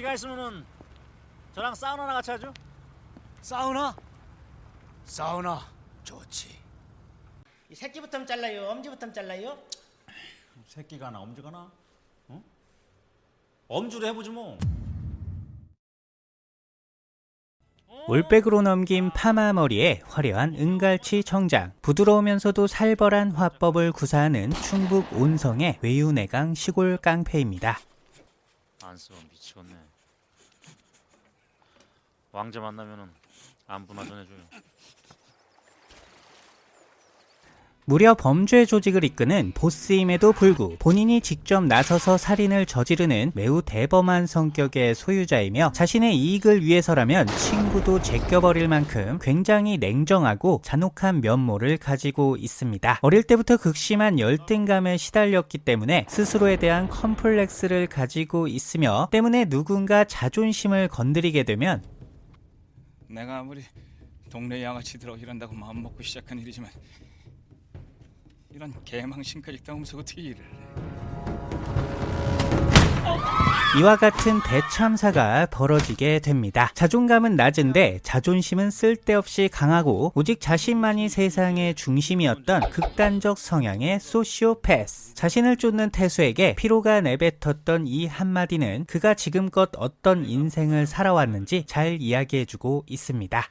시간 있으면은 저랑 사우나나 같이 하죠? 사우나? 사우나 좋지. 이 새끼부터 잘라요? 엄지부터 잘라요? 새끼가 하나 엄지가 하나? 어? 엄주로 해보지 뭐. 올백으로 넘긴 파마 머리에 화려한 은갈치 청장, 부드러우면서도 살벌한 화법을 구사하는 충북 온성의 외유내강 시골 깡패입니다. 안 쓰면 미치겠네. 왕자 만나면은 안부나 전해줘요. 무려 범죄 조직을 이끄는 보스임에도 불구 본인이 직접 나서서 살인을 저지르는 매우 대범한 성격의 소유자이며 자신의 이익을 위해서라면 친구도 제껴버릴 만큼 굉장히 냉정하고 잔혹한 면모를 가지고 있습니다. 어릴 때부터 극심한 열등감에 시달렸기 때문에 스스로에 대한 컴플렉스를 가지고 있으며 때문에 누군가 자존심을 건드리게 되면 내가 아무리 동네 양아치들하고 이런다고 마음먹고 시작한 일이지만 이런 개망신까지 당하면서 어떻게 일을 해 이와 같은 대참사가 벌어지게 됩니다. 자존감은 낮은데 자존심은 쓸데없이 강하고 오직 자신만이 세상의 중심이었던 극단적 성향의 소시오패스. 자신을 쫓는 태수에게 피로가 내뱉었던 이 한마디는 그가 지금껏 어떤 인생을 살아왔는지 잘 이야기해주고 있습니다.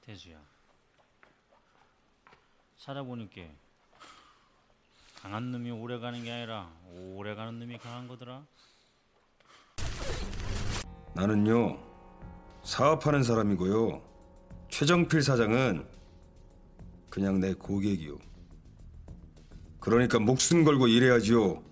태수야. 살아보니까 강한 놈이 오래 가는 게 아니라 오래 가는 놈이 강한 거더라. 나는요 사업하는 사람이고요. 최정필 사장은 그냥 내 고객이요. 그러니까 목숨 걸고 일해야지요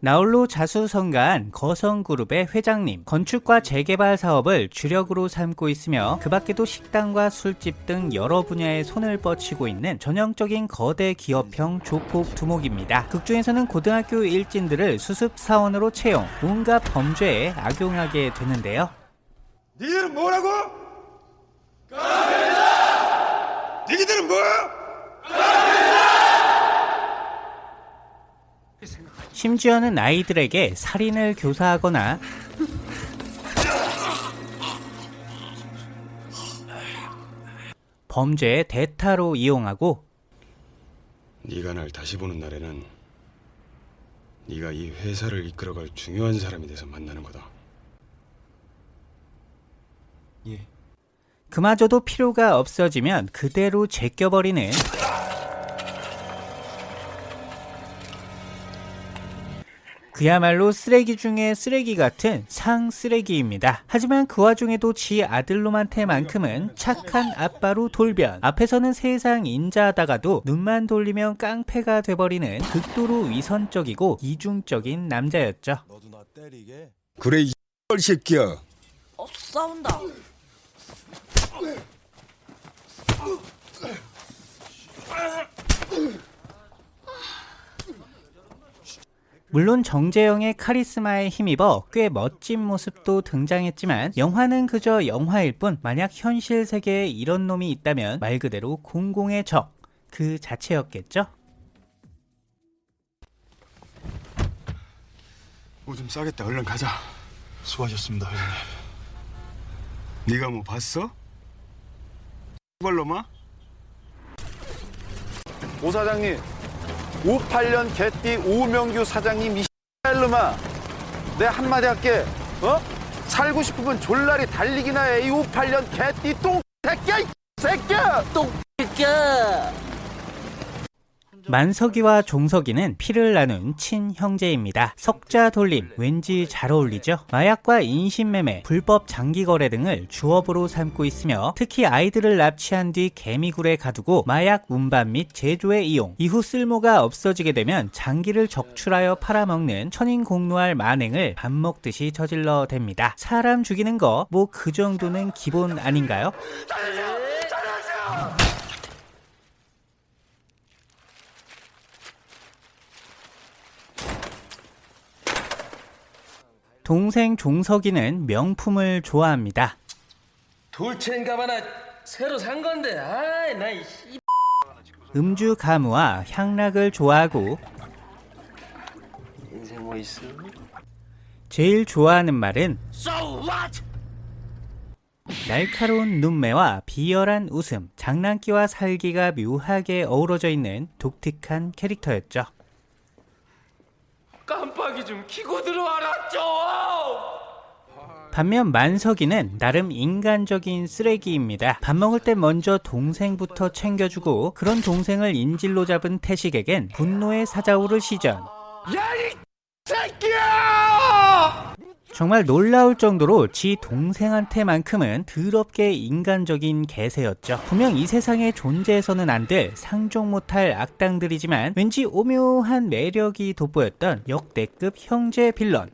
나홀로 자수성가한 거성그룹의 회장님, 건축과 재개발 사업을 주력으로 삼고 있으며 그 밖에도 식당과 술집 등 여러 분야에 손을 뻗치고 있는 전형적인 거대 기업형 조폭 두목입니다. 극중에서는 고등학교 일진들을 수습 사원으로 채용, 온갖 범죄에 악용하게 되는데요. 니들은 뭐라고? 까입니다 니들은 뭐야? 심지어는 아이들에게 살인을 교사하거나 범죄의 대타로 이용하고 네가 날 다시 보는 날에는 네가 이 회사를 이끌어갈 중요한 사람이 돼서 만나는 거다. 그마저도 필요가 없어지면 그대로 제껴버리는 그야말로 쓰레기 중에 쓰레기 같은 상 쓰레기입니다. 하지만 그 와중에도 지 아들로만테만큼은 착한 아빠로 돌변. 앞에서는 세상 인자하다가도 눈만 돌리면 깡패가 돼버리는 극도로 위선적이고 이중적인 남자였죠. 그래 이 새끼야 어, 싸운다. 물론 정재영의 카리스마에 힘입어 꽤 멋진 모습도 등장했지만 영화는 그저 영화일 뿐 만약 현실 세계에 이런 놈이 있다면 말 그대로 공공의 적 그 자체였겠죠? 오줌 싸겠다 얼른 가자 수고하셨습니다, 회장님. 네가 뭐 봤어? 발로마? 오 사장님 58년 개띠 오명규 사장님 이 X놈아. 내 한마디 할게. 어? 살고 싶으면 졸라리 달리기나 해. 이 58년 개띠 똥 새끼야 이 새끼야! 똥 만석이와 종석이는 피를 나눈 친형제입니다. 석자 돌림 왠지 잘 어울리죠? 마약과 인신매매, 불법 장기 거래 등을 주업으로 삼고 있으며 특히 아이들을 납치한 뒤 개미굴에 가두고 마약 운반 및 제조에 이용, 이후 쓸모가 없어지게 되면 장기를 적출하여 팔아먹는 천인공노할 만행을 밥 먹듯이 저질러 댑니다. 사람 죽이는 거 뭐 그 정도는 기본 아닌가요? 동생 종석이는 명품을 좋아합니다. 돌체인가마나 새로 산 건데 아이 나이 씨. 음주 가무와 향락을 좋아하고 인생 뭐 있어? 제일 좋아하는 말은 So what? 날카로운 눈매와 비열한 웃음, 장난기와 살기가 묘하게 어우러져 있는 독특한 캐릭터였죠. 깜빡이 좀 키고 들어와라 좀! 반면 만석이는 나름 인간적인 쓰레기입니다. 밥 먹을 때 먼저 동생부터 챙겨주고 그런 동생을 인질로 잡은 태식에겐 분노의 사자오를 시전. 정말 놀라울 정도로 지 동생한테만큼은 더럽게 인간적인 개새였죠. 분명 이 세상에 존재해서는 안 될 상종 못할 악당들이지만 왠지 오묘한 매력이 돋보였던 역대급 형제 빌런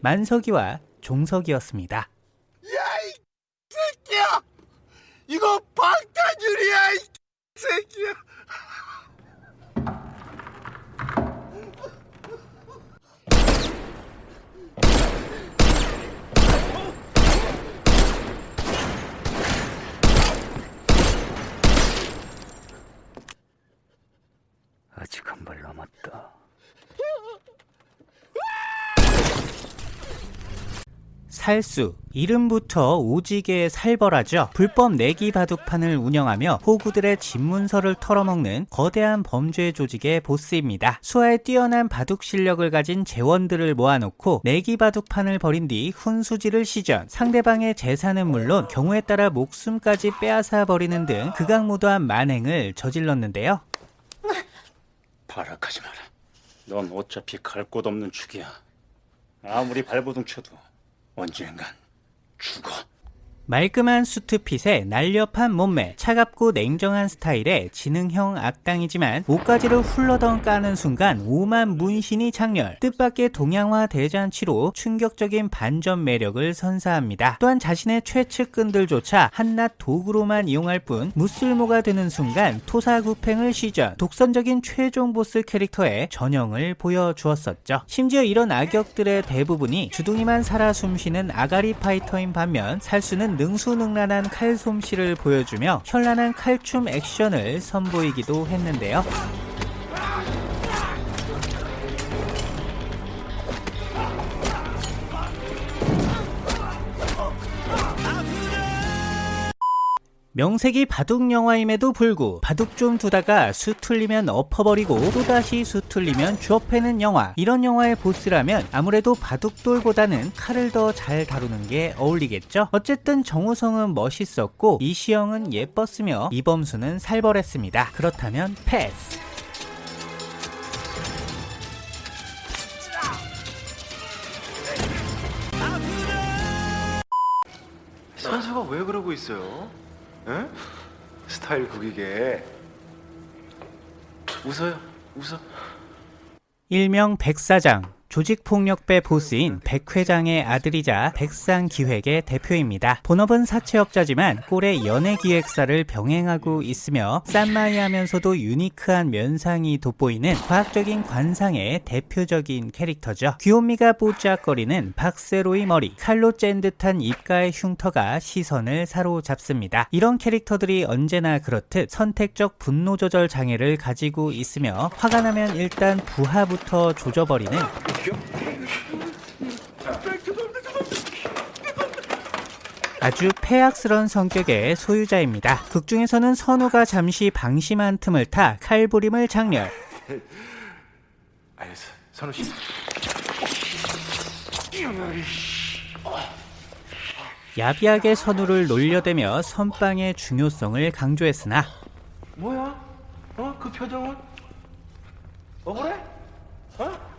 만석이와 종석이었습니다. 새끼야! 이거 방탄유리야, 이 새끼야! 아직 한 발 남았다. 살수 이름부터 오지게 살벌하죠. 불법 내기 바둑판을 운영하며 호구들의 집문서를 털어먹는 거대한 범죄 조직의 보스입니다. 수하에 뛰어난 바둑 실력을 가진 재원들을 모아놓고 내기 바둑판을 벌인 뒤 훈수지를 시전 상대방의 재산은 물론 경우에 따라 목숨까지 빼앗아 버리는 등 극악무도한 만행을 저질렀는데요. 발악하지 마라. 넌 어차피 갈 곳 없는 축이야. 아무리 발버둥 쳐도 언젠간 죽어. 말끔한 수트핏에 날렵한 몸매, 차갑고 냉정한 스타일의 지능형 악당이지만 옷가지를 훌러덩 까는 순간 오만 문신이 장렬, 뜻밖의 동양화 대잔치로 충격적인 반전 매력을 선사합니다. 또한 자신의 최측근들조차 한낱 도구로만 이용할 뿐 무쓸모가 되는 순간 토사구팽을 시전, 독선적인 최종 보스 캐릭터의 전형을 보여주었었죠. 심지어 이런 악역들의 대부분이 주둥이만 살아 숨쉬는 아가리 파이터인 반면 살수는 능수능란한 칼솜씨를 보여주며 현란한 칼춤 액션을 선보이기도 했는데요. 명색이 바둑 영화임에도 불구 바둑 좀 두다가 수 틀리면 엎어버리고 또다시 수 틀리면 주업해는 영화. 이런 영화의 보스라면 아무래도 바둑돌보다는 칼을 더 잘 다루는 게 어울리겠죠. 어쨌든 정우성은 멋있었고 이시영은 예뻤으며 이범수는 살벌했습니다. 그렇다면 패스. 선수가 왜 그러고 있어요? 에? 스타일 구기게. 웃어요. 웃어. 일명 백사장 조직폭력배 보스인 백 회장의 아들이자 백상 기획의 대표입니다. 본업은 사채업자지만 꼴의 연예 기획사를 병행하고 있으며 쌈마이하면서도 유니크한 면상이 돋보이는 과학적인 관상의 대표적인 캐릭터죠. 귀요미가 뽀짝거리는 박세로의 머리, 칼로 짠 듯한 입가의 흉터가 시선을 사로잡습니다. 이런 캐릭터들이 언제나 그렇듯 선택적 분노 조절 장애를 가지고 있으며 화가 나면 일단 부하부터 조져버리는 아주 폐악스러운 성격의 소유자입니다. 극 중에서는 선우가 잠시 방심한 틈을 타 칼부림을 장렬. 알겠어 선우 씨 야비하게 선우를 놀려대며 선빵의 중요성을 강조했으나 뭐야? 어? 그 표정은? 억울해? 어?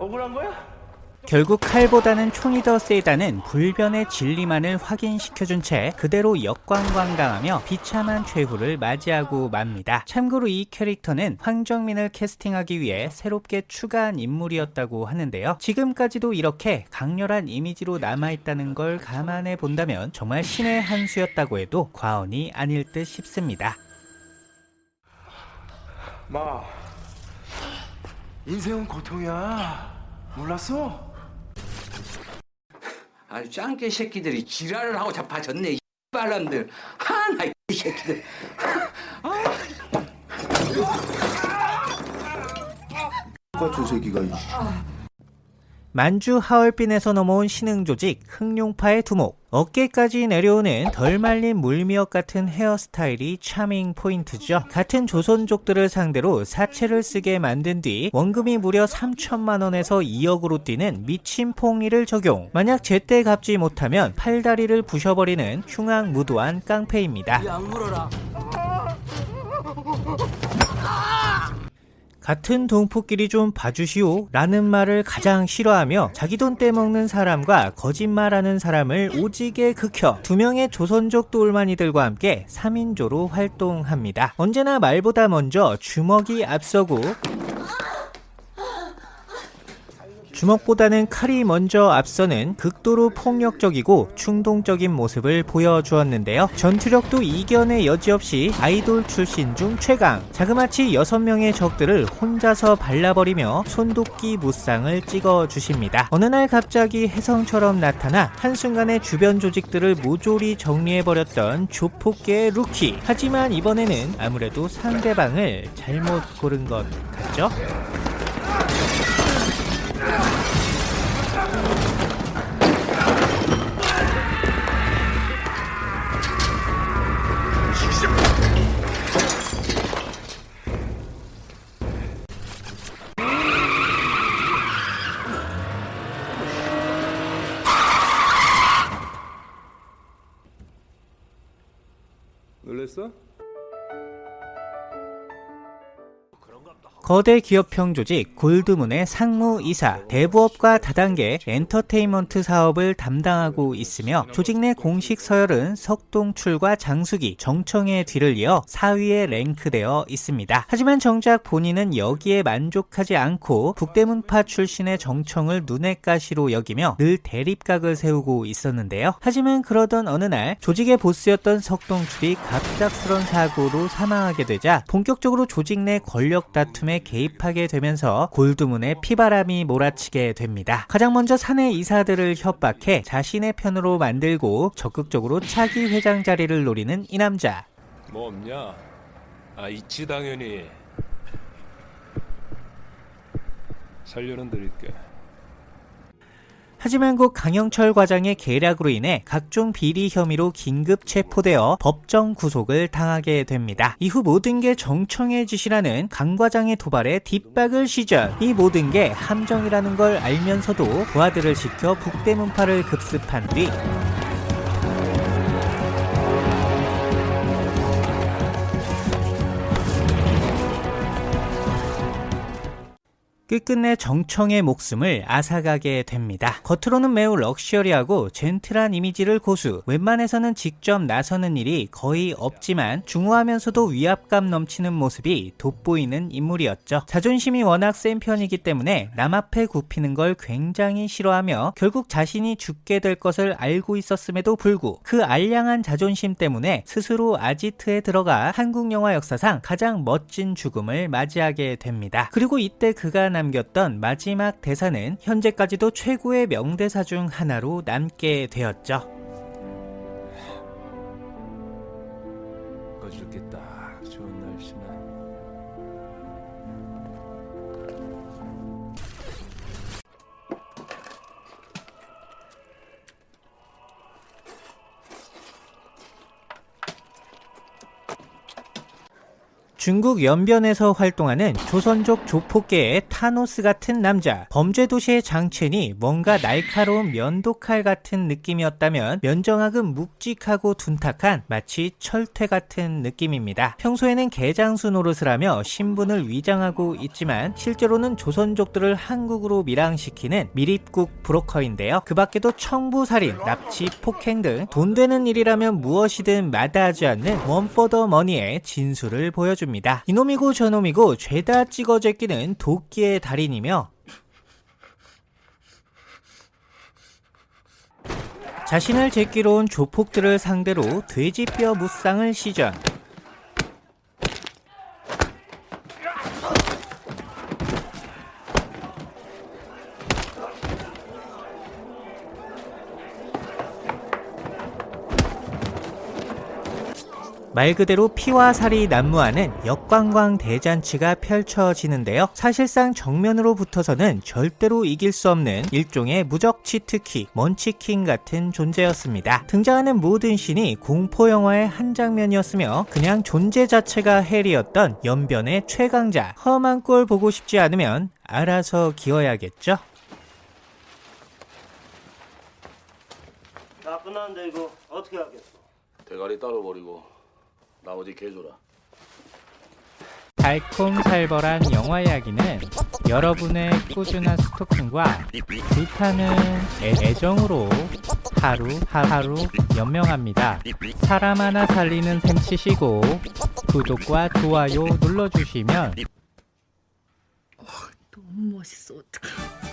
억울한 거야? 결국 칼보다는 총이 더 세다는 불변의 진리만을 확인시켜준 채 그대로 역광광당하며 비참한 최후를 맞이하고 맙니다. 참고로 이 캐릭터는 황정민을 캐스팅하기 위해 새롭게 추가한 인물이었다고 하는데요. 지금까지도 이렇게 강렬한 이미지로 남아있다는 걸 감안해 본다면 정말 신의 한 수였다고 해도 과언이 아닐 듯 싶습니다. 마 인생은 고통이야. 몰랐어? 아주 짱깨 새끼들이 지랄을 하고 자빠졌네 이 빨람들. 하나 이 새끼들. 같은 새끼가 만주 하얼빈에서 넘어온 신흥 조직 흑룡파의 두목. 어깨까지 내려오는 덜 말린 물미역 같은 헤어스타일이 차밍 포인트죠. 같은 조선족들을 상대로 사채를 쓰게 만든 뒤 원금이 무려 3천만 원에서 2억으로 뛰는 미친 폭리를 적용. 만약 제때 갚지 못하면 팔다리를 부셔버리는 흉악무도한 깡패입니다. 같은 동포끼리 좀 봐주시오 라는 말을 가장 싫어하며 자기 돈 떼먹는 사람과 거짓말하는 사람을 오지게 극혀 두 명의 조선족 돌만이들과 함께 3인조로 활동합니다. 언제나 말보다 먼저 주먹이 앞서고 주먹보다는 칼이 먼저 앞서는 극도로 폭력적이고 충동적인 모습을 보여주었는데요. 전투력도 이견의 여지없이 아이돌 출신 중 최강. 자그마치 6명의 적들을 혼자서 발라버리며 손도끼 무쌍을 찍어주십니다. 어느 날 갑자기 혜성처럼 나타나 한순간에 주변 조직들을 모조리 정리해버렸던 조폭계의 루키. 하지만 이번에는 아무래도 상대방을 잘못 고른 것 같죠? 놀 거대 기업형 조직 골드문의 상무이사, 대부업과 다단계 엔터테인먼트 사업을 담당하고 있으며 조직 내 공식 서열은 석동출과 장수기, 정청의 뒤를 이어 4위에 랭크되어 있습니다. 하지만 정작 본인은 여기에 만족하지 않고 북대문파 출신의 정청을 눈엣 가시로 여기며 늘 대립각을 세우고 있었는데요. 하지만 그러던 어느 날 조직의 보스였던 석동출이 갑작스런 사고로 사망하게 되자 본격적으로 조직 내 권력 다툼에 개입하게 되면서 골드문에 피바람이 몰아치게 됩니다. 가장 먼저 사내 이사들을 협박해 자신의 편으로 만들고 적극적으로 차기 회장 자리를 노리는 이 남자. 뭐 없냐? 아 있지 당연히. 살려는 드릴게. 하지만 곧 강영철 과장의 계략으로 인해 각종 비리 혐의로 긴급 체포되어 법정 구속을 당하게 됩니다. 이후 모든 게 정청의 짓이라는 강 과장의 도발에 뒷박을 시전. 이 모든 게 함정이라는 걸 알면서도 부하들을 시켜 북대문파를 급습한 뒤 끝끝내 정청의 목숨을 앗아가게 됩니다. 겉으로는 매우 럭셔리하고 젠틀한 이미지를 고수, 웬만해서는 직접 나서는 일이 거의 없지만 중후하면서도 위압감 넘치는 모습이 돋보이는 인물이었죠. 자존심이 워낙 센 편이기 때문에 남 앞에 굽히는 걸 굉장히 싫어하며 결국 자신이 죽게 될 것을 알고 있었음에도 불구 그 알량한 자존심 때문에 스스로 아지트에 들어가 한국 영화 역사상 가장 멋진 죽음을 맞이하게 됩니다. 그리고 이때 그가 남겼던 마지막 대사는 현재까지도 최고의 명대사 중 하나로 남게 되었죠. 중국 연변에서 활동하는 조선족 조폭계의 타노스 같은 남자 범죄 도시의 장첸이 뭔가 날카로운 면도칼 같은 느낌이었다면 면정학은 묵직하고 둔탁한 마치 철퇴 같은 느낌입니다. 평소에는 개장수 노릇을 하며 신분을 위장하고 있지만 실제로는 조선족들을 한국으로 밀항시키는 밀입국 브로커인데요. 그 밖에도 청부살인, 납치, 폭행 등 돈 되는 일이라면 무엇이든 마다하지 않는 one for the money의 진수를 보여줍니다. 이놈이고 저놈이고 죄다 찍어 제끼는 도끼의 달인이며 자신을 제끼러 온 조폭들을 상대로 돼지뼈 무쌍을 시전 말 그대로 피와 살이 난무하는 역관광 대잔치가 펼쳐지는데요. 사실상 정면으로 붙어서는 절대로 이길 수 없는 일종의 무적 치트키, 먼치킨 같은 존재였습니다. 등장하는 모든 씬이 공포 영화의 한 장면이었으며 그냥 존재 자체가 헬이었던 연변의 최강자. 험한 꼴 보고 싶지 않으면 알아서 기어야겠죠. 다 끝났는데 이거 어떻게 하겠어? 대가리 따로 버리고 나머지 개줘라 달콤살벌한 영화 이야기는 여러분의 꾸준한 스토킹과 불타는 애- 애정으로 하루 하루 연명합니다. 사람 하나 살리는 셈 치시고 구독과 좋아요 눌러주시면 너무 멋있어. 어떡해